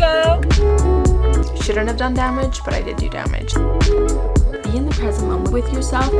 go. Shouldn't have done damage, but I did do damage. Be in the present moment with yourself.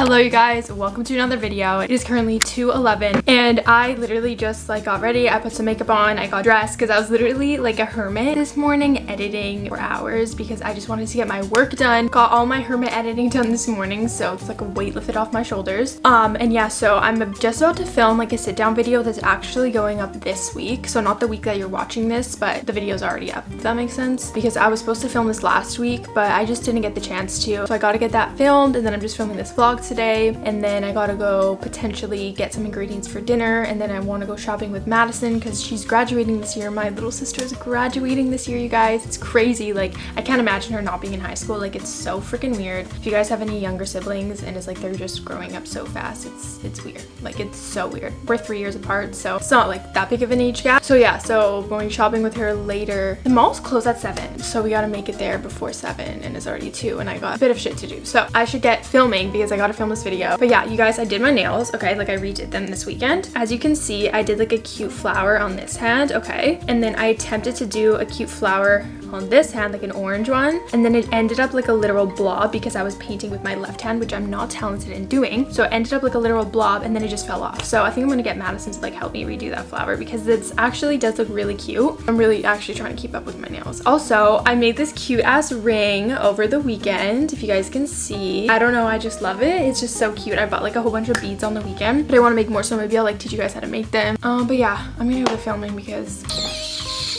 Hello you guys, welcome to another video. It is currently 2.11 and I literally just like got ready. I put some makeup on, I got dressed because I was literally like a hermit this morning editing for hours because I just wanted to get my work done. Got all my hermit editing done this morning so it's like a weight lifted off my shoulders. Um and yeah, so I'm just about to film like a sit down video that's actually going up this week. So not the week that you're watching this, but the video's already up, if that makes sense. Because I was supposed to film this last week, but I just didn't get the chance to. So I got to get that filmed and then I'm just filming this vlog today and then I gotta go potentially get some ingredients for dinner and then I want to go shopping with Madison because she's graduating this year. My little sister is graduating this year, you guys. It's crazy. Like, I can't imagine her not being in high school. Like, it's so freaking weird. If you guys have any younger siblings and it's like they're just growing up so fast, it's it's weird. Like, it's so weird. We're three years apart, so it's not like that big of an age gap. So yeah, so going shopping with her later. The mall's closed at 7, so we gotta make it there before 7 and it's already 2 and I got a bit of shit to do. So I should get filming because I gotta film this video. But yeah, you guys, I did my nails, okay? Like I redid them this weekend. As you can see, I did like a cute flower on this hand, okay? And then I attempted to do a cute flower on this hand, like an orange one. And then it ended up like a literal blob because I was painting with my left hand, which I'm not talented in doing. So it ended up like a literal blob and then it just fell off. So I think I'm gonna get Madison to like help me redo that flower because it actually does look really cute. I'm really actually trying to keep up with my nails. Also, I made this cute ass ring over the weekend, if you guys can see. I don't know, I just love it. It's just so cute. I bought like a whole bunch of beads on the weekend, but I want to make more, so maybe I'll like teach you guys how to make them. Um, but yeah, I'm gonna go to filming because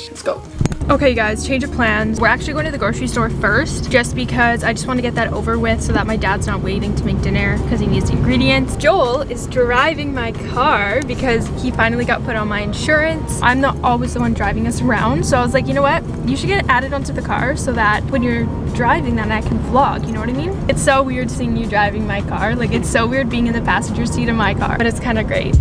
let's go. Okay guys, change of plans. We're actually going to the grocery store first just because I just want to get that over with so that my dad's not waiting to make dinner because he needs the ingredients. Joel is driving my car because he finally got put on my insurance. I'm not always the one driving us around so I was like, you know what? You should get added onto the car so that when you're driving then I can vlog, you know what I mean? It's so weird seeing you driving my car. Like it's so weird being in the passenger seat of my car, but it's kind of great.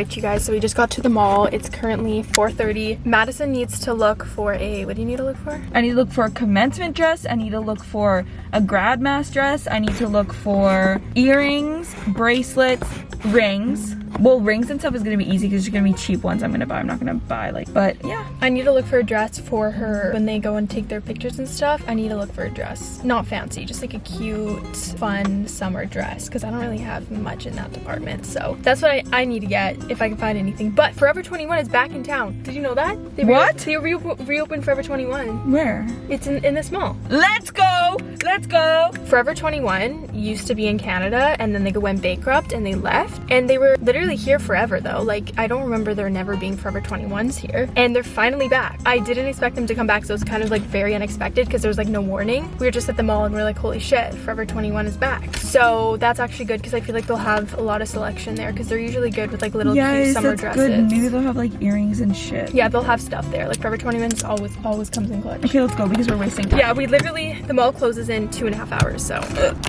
Right you guys. So we just got to the mall. It's currently 4:30. madison needs to look for a what do you need to look for? I need to look for a commencement dress. I need to look for a grad mass dress. I need to look for earrings bracelets rings well rings and stuff is gonna be easy because there's gonna be cheap ones i'm gonna buy. I'm not gonna buy like but yeah. I need to look for a dress for her when they go and take their pictures and stuff. I need to look for a dress. Not fancy just like a cute fun summer dress because i don't really have much in that department. So that's what i, I need to get if i can find anything. But forever 21 is back in town. Did you know that? They what? they re reopened forever 21 where? It's in in this mall let's go! Let's go! Forever 21 used to be in canada and then they went bankrupt and they left and they were literally here forever though. Like I don't remember there never being Forever 21s here and they're finally back. I didn't expect them to come back so it's kind of like very unexpected because there was like no warning. We were just at the mall and we are like holy shit Forever 21 is back. So that's actually good because I feel like they'll have a lot of selection there because they're usually good with like little yes, cute summer that's dresses. Good. Maybe they'll have like earrings and shit. Yeah they'll have stuff there. Like Forever 21 always always comes in clutch. Okay let's go because we're wasting time. Yeah we literally the mall closes in two and a half hours so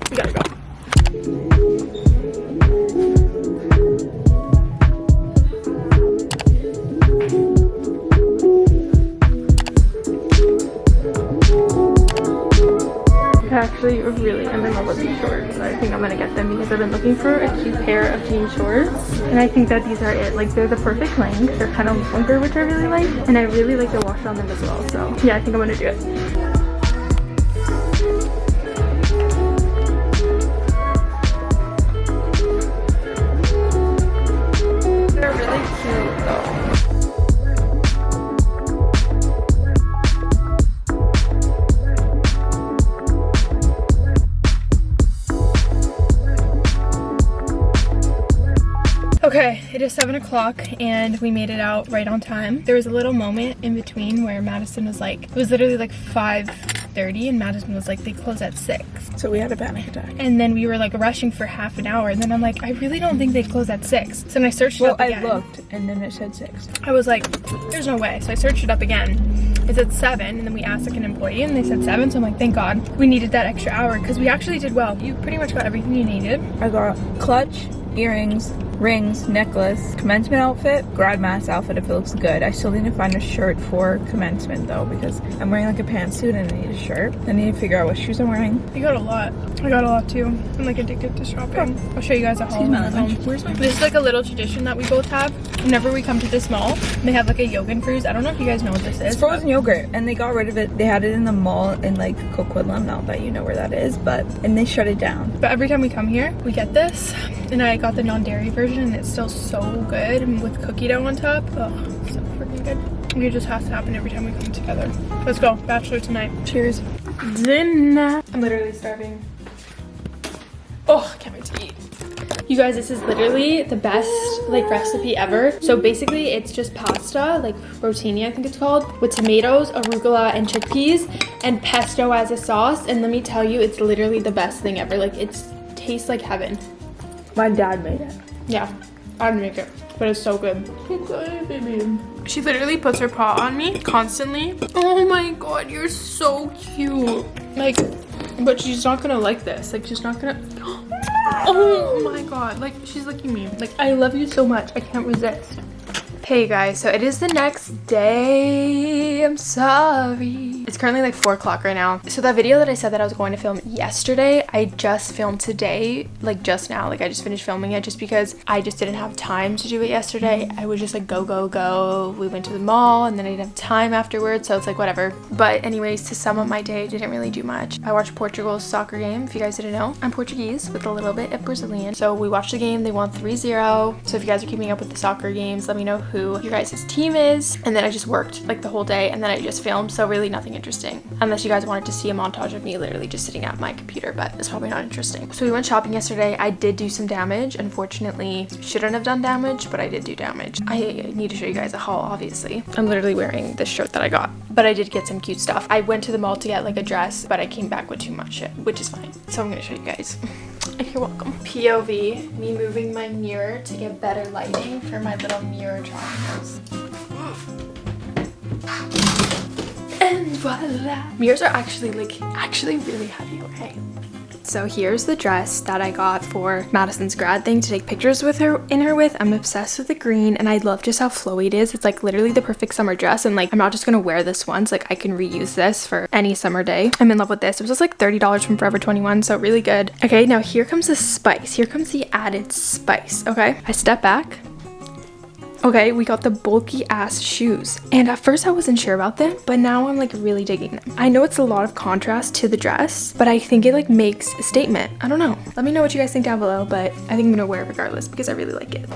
we gotta go. Actually really am in love with these shorts. I think I'm gonna get them because I've been looking for a cute pair of jean shorts. And I think that these are it. Like they're the perfect length. They're kind of longer, which I really like. And I really like the wash on them as well. So yeah, I think I'm gonna do it. Okay, it is 7 o'clock and we made it out right on time. There was a little moment in between where Madison was like, it was literally like 5.30 and Madison was like, they close at 6. So we had a panic attack. And then we were like rushing for half an hour. And then I'm like, I really don't think they close at 6. So then I searched it Well, I looked and then it said six. I was like, there's no way. So I searched it up again. It said 7. And then we asked like an employee and they said 7. So I'm like, thank God we needed that extra hour because we actually did well. You pretty much got everything you needed. I got clutch, earrings, rings, necklace, commencement outfit, grad mass outfit if it looks good. I still need to find a shirt for commencement though because I'm wearing like a pantsuit and I need a shirt. I need to figure out what shoes I'm wearing. You got a lot. I got a lot too. I'm like addicted to shopping. I'll show you guys a haul. Excuse my home. Where's my This is like a little tradition that we both have. Whenever we come to this mall, they have like a yogurt freeze. I don't know if you guys know what this is. It's frozen yogurt and they got rid of it. They had it in the mall in like Coquitlam. Not that you know where that is, but and they shut it down. But every time we come here, we get this. And I got the non-dairy version and it's still so good with cookie dough on top. Ugh, so freaking good. It just has to happen every time we come together. Let's go. Bachelor tonight. Cheers. Dinner. I'm literally starving. Oh, can't wait to eat. You guys, this is literally the best like recipe ever. So basically it's just pasta, like rotini I think it's called, with tomatoes, arugula, and chickpeas, and pesto as a sauce. And let me tell you, it's literally the best thing ever. Like it tastes like heaven. My dad made it. Yeah, I didn't make it, but it's so good. Okay, baby. She literally puts her paw on me constantly. Oh my god, you're so cute. Like, but she's not gonna like this. Like, she's not gonna. Oh my god, like she's licking me. Like, I love you so much. I can't resist. Hey guys, so it is the next day. I'm sorry. It's currently like 4 o'clock right now. So that video that I said that I was going to film yesterday, I just filmed today, like just now. Like I just finished filming it just because I just didn't have time to do it yesterday. I was just like go, go, go. We went to the mall and then I didn't have time afterwards. So it's like whatever. But anyways, to sum up my day, I didn't really do much. I watched Portugal's soccer game. If you guys didn't know, I'm Portuguese with a little bit of Brazilian. So we watched the game. They won 3-0. So if you guys are keeping up with the soccer games, let me know who your guys' team is. And then I just worked like the whole day and then I just filmed. So really nothing interesting. Unless you guys wanted to see a montage of me literally just sitting at my computer, but it's probably not interesting. So we went shopping yesterday. I did do some damage. Unfortunately, shouldn't have done damage, but I did do damage. I need to show you guys a haul, obviously. I'm literally wearing this shirt that I got, but I did get some cute stuff. I went to the mall to get like a dress, but I came back with too much shit, which is fine. So I'm gonna show you guys. You're welcome. POV, me moving my mirror to get better lighting for my little mirror triangles. And voila! Mirrors are actually like, actually really heavy, okay? So here's the dress that I got for Madison's grad thing to take pictures with her in her with. I'm obsessed with the green and I love just how flowy it is. It's like literally the perfect summer dress and like I'm not just gonna wear this once. Like I can reuse this for any summer day. I'm in love with this. It was just like $30 from Forever 21 so really good. Okay now here comes the spice. Here comes the added spice. Okay I step back Okay, we got the bulky ass shoes. And at first I wasn't sure about them, but now I'm like really digging them. I know it's a lot of contrast to the dress, but I think it like makes a statement. I don't know. Let me know what you guys think down below, but I think I'm gonna wear it regardless because I really like it.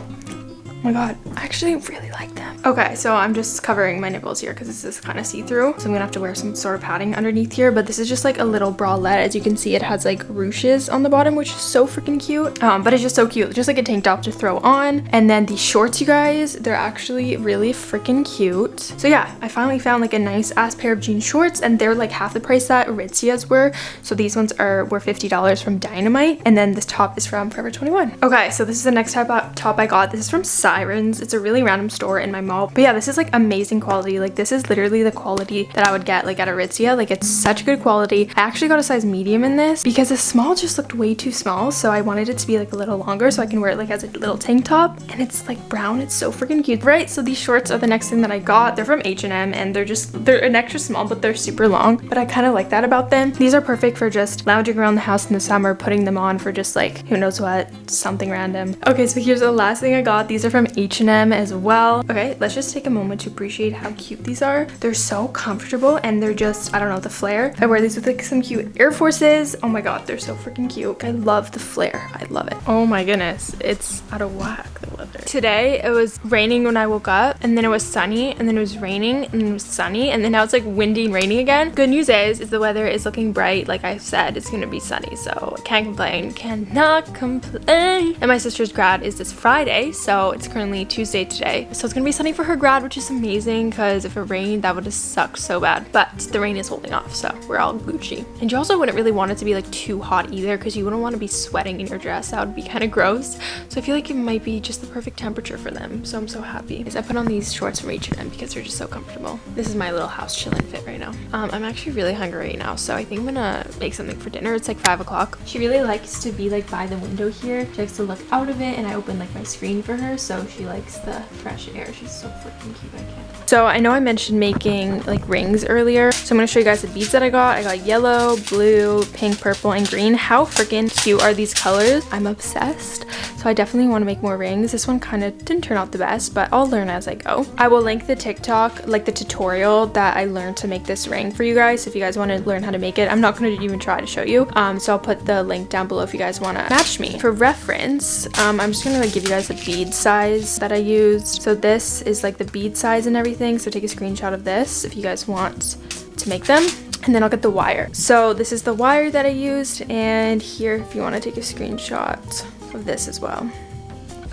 My god, I actually really like them. Okay, so I'm just covering my nipples here because this is kind of see-through. So I'm gonna have to wear some sort of padding underneath here, but this is just like a little bralette. As you can see, it has like ruches on the bottom, which is so freaking cute. Um, but it's just so cute. Just like a tank top to throw on. And then the shorts, you guys, they're actually really freaking cute. So yeah, I finally found like a nice ass pair of jean shorts and they're like half the price that Aritzia's were. So these ones are were $50 from Dynamite. And then this top is from Forever 21. Okay, so this is the next type of top I got. This is from Sirens. It's a really random store in my mall. But yeah, this is like amazing quality. Like this is literally the quality that I would get like at Aritzia. Like it's such good quality. I actually got a size medium in this because a small just looked way too small. So I wanted it to be like a little longer so I can wear it like as a little tank top. And it's like brown. It's so freaking cute. Right, so these shorts are the next thing that I got. They're from H&M and they're just, they're an extra small, but they're super long. But I kind of like that about them. These are perfect for just lounging around the house in the summer, putting them on for just like, who knows what, something random. Okay, so here's the last thing I got. These are from H&M as well. Okay, let's just take a moment to appreciate how cute these are. They're so comfortable and they're just, I don't know, the flare. I wear these with like some cute Air Forces. Oh my god, they're so freaking cute. I love the flare. I love it. Oh my goodness, it's out of whack. The weather. Today it was raining when I woke up and then it was sunny and then it was raining and then it was sunny and then now it's like windy and raining again. Good news is, is the weather is looking bright. Like I said, it's gonna be sunny. So can't complain, cannot complain. And my sister's grad is this Friday. So it's currently Tuesday today. So it's gonna be sunny for her grad, which is amazing because if it rained, that would have sucked so bad. But the rain is holding off. So we're all Gucci. And you also wouldn't really want it to be like too hot either because you wouldn't want to be sweating in your dress. That would be kind of gross. So I feel like it might be just the perfect temperature for them. So I'm so happy. I put on these shorts from H&M because they're just so comfortable. This is my little house chilling fit right now. Um, I'm actually really hungry right now. So I think I'm gonna make something for dinner. It's like five o'clock. She really likes to be like by the window here. She likes to look out of it and I open like my screen for her. So she likes the fresh air. She's so freaking cute. I can't. So I know I mentioned making like rings earlier. So I'm gonna show you guys the beads that I got. I got yellow, blue, pink, purple, and green. How freaking cute are these colors? I'm obsessed. So I definitely want to make more rings. This one kind of didn't turn out the best, but I'll learn as I go. I will link the TikTok, like the tutorial that I learned to make this ring for you guys if you guys want to learn how to make it. I'm not going to even try to show you. Um, so I'll put the link down below if you guys want to match me. For reference, um, I'm just going to like, give you guys the bead size that I used. So this is like the bead size and everything. So take a screenshot of this if you guys want to make them and then I'll get the wire. So this is the wire that I used and here if you want to take a screenshot of this as well.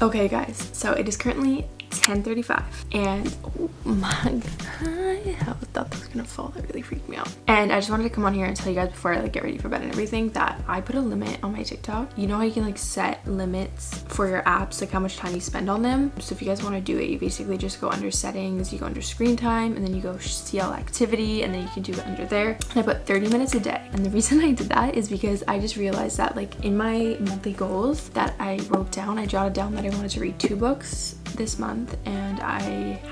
Okay guys, so it is currently 10.35 and oh my god, I thought that was gonna fall. That really freaked me out. And I just wanted to come on here and tell you guys before I like get ready for bed and everything that I put a limit on my TikTok. You know how you can like set limits for your apps, like how much time you spend on them. So if you guys want to do it, you basically just go under settings, you go under screen time, and then you go CL activity, and then you can do it under there. And I put 30 minutes a day. And the reason I did that is because I just realized that like in my monthly goals that I wrote down, I jotted down that I wanted to read two books this month and I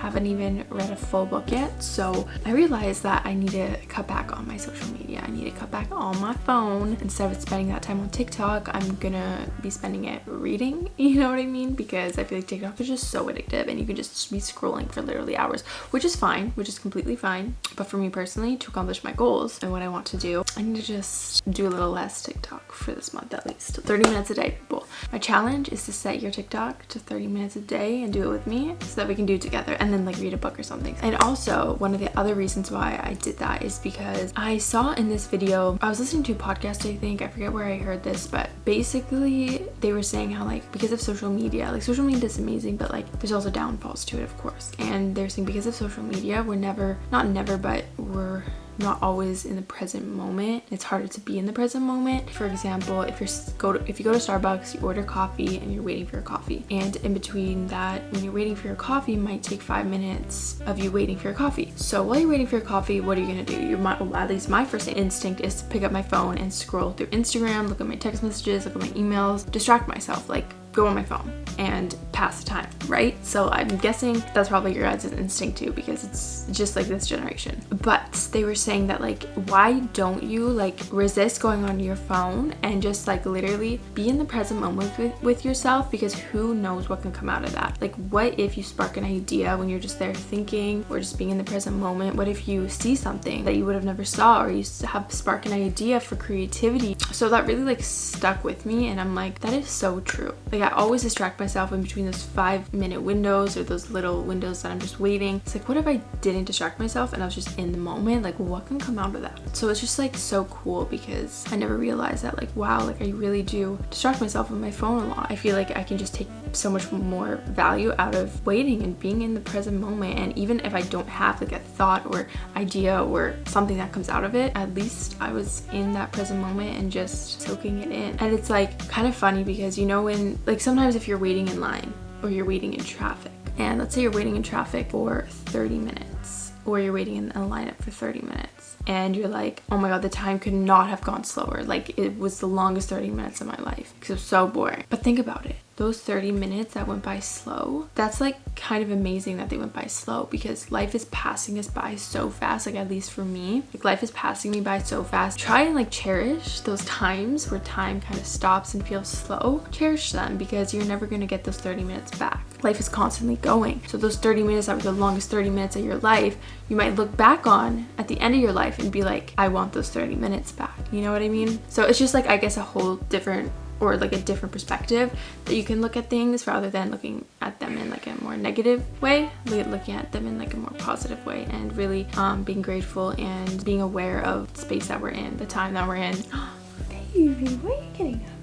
haven't even read a full book yet. So I realized that I need to cut back on my social media. I need to cut back on my phone. Instead of spending that time on TikTok I'm gonna be spending it reading you know what I mean? Because I feel like TikTok is just so addictive and you can just be scrolling for literally hours which is fine which is completely fine. But for me personally to accomplish my goals and what I want to do I need to just do a little less TikTok for this month at least. 30 minutes a day people. My challenge is to set your TikTok to 30 minutes a day and do it with me so that we can do it together and then like read a book or something. And also one of the other reasons why I did that is because I saw in this video, I was listening to a podcast I think, I forget where I heard this, but basically they were saying how like because of social media, like social media is amazing, but like there's also downfalls to it of course. And they're saying because of social media, we're never, not never, but we're not always in the present moment. It's harder to be in the present moment. For example, if you're go to, if you go to Starbucks, you order coffee and you're waiting for your coffee. And in between that, when you're waiting for your coffee, might take five minutes of you waiting for your coffee. So while you're waiting for your coffee, what are you gonna do? You might, well, at least my first instinct is to pick up my phone and scroll through Instagram, look at my text messages, look at my emails, distract myself. Like go on my phone and pass the time, right? So I'm guessing that's probably your guys' instinct too because it's just like this generation. But they were saying that like, why don't you like resist going on your phone and just like literally be in the present moment with, with yourself because who knows what can come out of that? Like what if you spark an idea when you're just there thinking or just being in the present moment? What if you see something that you would have never saw or you have spark an idea for creativity? So that really like stuck with me and I'm like, that is so true. Like like I always distract myself in between those five minute windows or those little windows that I'm just waiting. It's like, what if I didn't distract myself and I was just in the moment? Like what can come out of that? So it's just like so cool because I never realized that like, wow, like I really do distract myself with my phone a lot. I feel like I can just take so much more value out of waiting and being in the present moment. And even if I don't have like a thought or idea or something that comes out of it, at least I was in that present moment and just soaking it in. And it's like kind of funny because you know when like sometimes if you're waiting in line or you're waiting in traffic. And let's say you're waiting in traffic for 30 minutes or you're waiting in a lineup for 30 minutes and you're like oh my god the time could not have gone slower. Like it was the longest 30 minutes of my life. Because it was so boring. But think about it those 30 minutes that went by slow that's like kind of amazing that they went by slow because life is passing us by so fast like at least for me. Like life is passing me by so fast. Try and like cherish those times where time kind of stops and feels slow. Cherish them because you're never going to get those 30 minutes back. Life is constantly going. So those 30 minutes that were the longest 30 minutes of your life you might look back on at the end of your life and be like i want those 30 minutes back. You know what i mean? So it's just like i guess a whole different or like a different perspective that you can look at things rather than looking at them in like a more negative way. Looking at them in like a more positive way and really um, being grateful and being aware of the space that we're in the time that we're in. Baby why are you getting up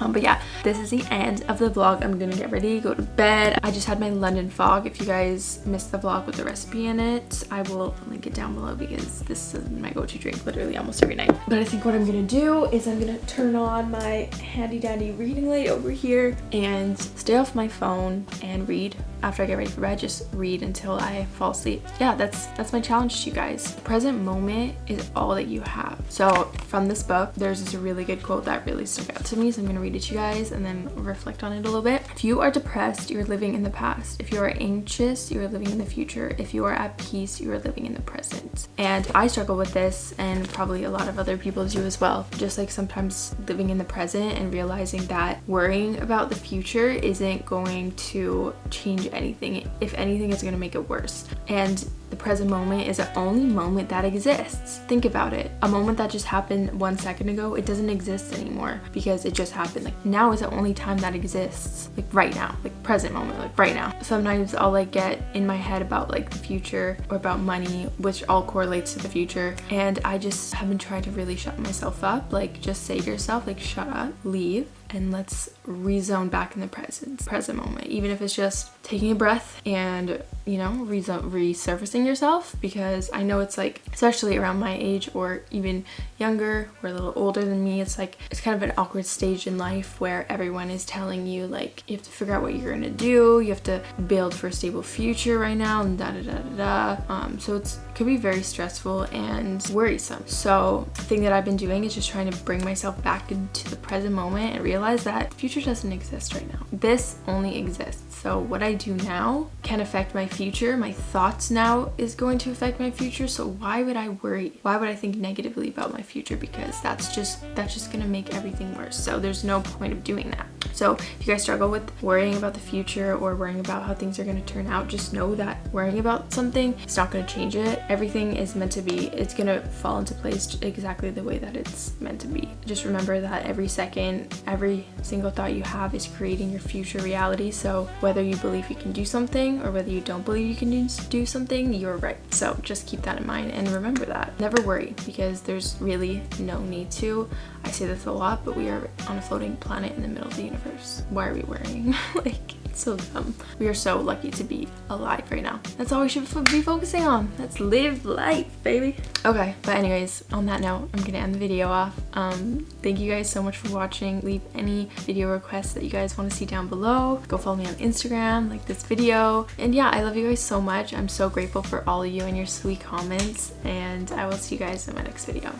um, but yeah, this is the end of the vlog. I'm gonna get ready, go to bed. I just had my London fog. If you guys missed the vlog with the recipe in it, I will link it down below because this is my go-to drink literally almost every night. But I think what I'm gonna do is I'm gonna turn on my handy dandy reading light over here and stay off my phone and read after I get ready for bed, just read until I fall asleep. Yeah, that's that's my challenge to you guys. The present moment is all that you have. So from this book, there's this really good quote that really stuck out to me. So I'm gonna read it to you guys and then reflect on it a little bit. If you are depressed, you're living in the past. If you are anxious, you are living in the future. If you are at peace, you are living in the present. And I struggle with this and probably a lot of other people do as well. Just like sometimes living in the present and realizing that worrying about the future isn't going to change anything. If anything, it's gonna make it worse. And the present moment is the only moment that exists. Think about it. A moment that just happened one second ago, it doesn't exist anymore because it just happened. Like now is the only time that exists. Like right now, like present moment, like right now. Sometimes I'll like get in my head about like the future or about money, which all correlates to the future. And I just have been trying to really shut myself up. Like just say to yourself, like shut up, leave, and let's rezone back in the present present moment even if it's just taking a breath and you know resurfacing yourself because i know it's like especially around my age or even younger or a little older than me it's like it's kind of an awkward stage in life where everyone is telling you like you have to figure out what you're gonna do. You have to build for a stable future right now and da da da da da. Um, so it's could be very stressful and worrisome. So the thing that i've been doing is just trying to bring myself back into the present moment and realize that future doesn't exist right now. This only exists. So what I do now can affect my future. My thoughts now is going to affect my future. So why would I worry? Why would I think negatively about my future? Because that's just that's just gonna make everything worse. So there's no point of doing that. So if you guys struggle with worrying about the future or worrying about how things are going to turn out, just know that worrying about something is not going to change it. Everything is meant to be, it's going to fall into place exactly the way that it's meant to be. Just remember that every second, every single thought you have is creating your future reality. So whether you believe you can do something or whether you don't believe you can do something, you're right. So just keep that in mind and remember that. Never worry because there's really no need to. I say this a lot, but we are on a floating planet in the middle of the universe. Why are we worrying? like, so dumb. We are so lucky to be alive right now. That's all we should be focusing on. Let's live life, baby. Okay, but anyways, on that note, I'm gonna end the video off. Um, thank you guys so much for watching. Leave any video requests that you guys want to see down below. Go follow me on Instagram, like this video. And yeah, I love you guys so much. I'm so grateful for all of you and your sweet comments. And I will see you guys in my next video.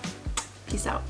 Peace out.